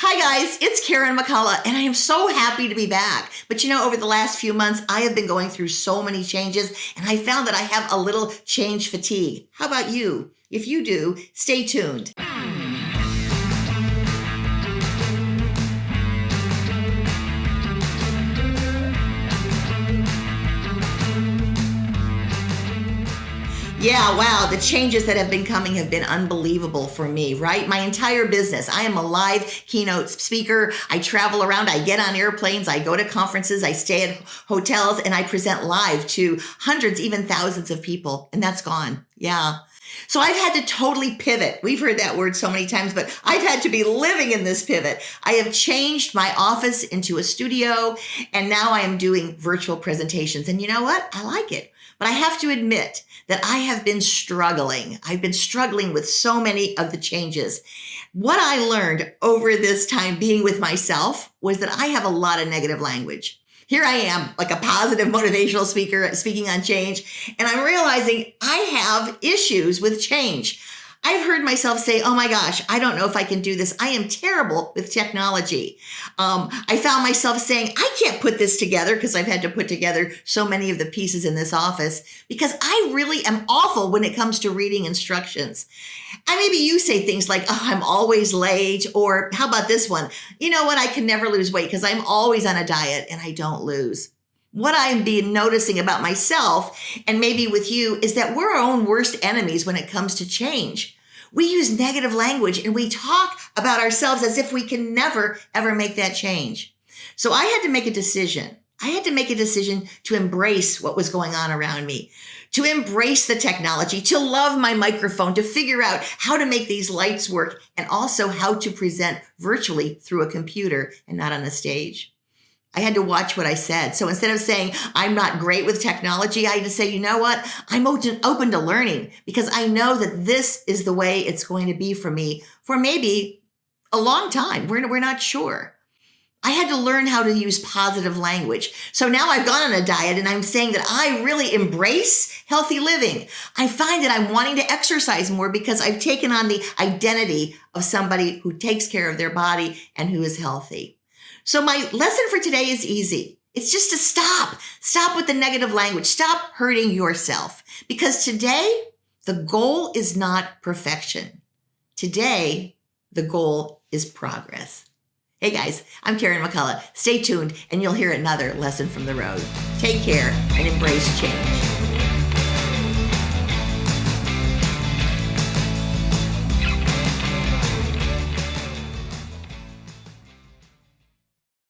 Hi guys, it's Karen McCullough and I am so happy to be back. But you know, over the last few months, I have been going through so many changes and I found that I have a little change fatigue. How about you? If you do, stay tuned. Yeah, wow, the changes that have been coming have been unbelievable for me, right? My entire business. I am a live keynote speaker. I travel around, I get on airplanes, I go to conferences, I stay at hotels, and I present live to hundreds, even thousands of people. And that's gone. Yeah. So I've had to totally pivot. We've heard that word so many times, but I've had to be living in this pivot. I have changed my office into a studio, and now I am doing virtual presentations. And you know what? I like it. But I have to admit that I have been struggling. I've been struggling with so many of the changes. What I learned over this time being with myself was that I have a lot of negative language. Here I am, like a positive motivational speaker speaking on change, and I'm realizing I have issues with change. I've heard myself say, oh my gosh, I don't know if I can do this. I am terrible with technology. Um, I found myself saying, I can't put this together because I've had to put together so many of the pieces in this office because I really am awful when it comes to reading instructions. And maybe you say things like, oh, I'm always late. Or how about this one? You know what? I can never lose weight because I'm always on a diet and I don't lose what I'm being noticing about myself and maybe with you is that we're our own worst enemies when it comes to change we use negative language and we talk about ourselves as if we can never, ever make that change. So I had to make a decision. I had to make a decision to embrace what was going on around me, to embrace the technology, to love my microphone, to figure out how to make these lights work, and also how to present virtually through a computer and not on a stage. I had to watch what I said. So instead of saying, I'm not great with technology, I had to say, you know what? I'm open to learning because I know that this is the way it's going to be for me for maybe a long time. We're, we're not sure. I had to learn how to use positive language. So now I've gone on a diet and I'm saying that I really embrace healthy living. I find that I'm wanting to exercise more because I've taken on the identity of somebody who takes care of their body and who is healthy. So my lesson for today is easy. It's just to stop. Stop with the negative language. Stop hurting yourself because today the goal is not perfection. Today, the goal is progress. Hey guys, I'm Karen McCullough. Stay tuned and you'll hear another lesson from the road. Take care and embrace change.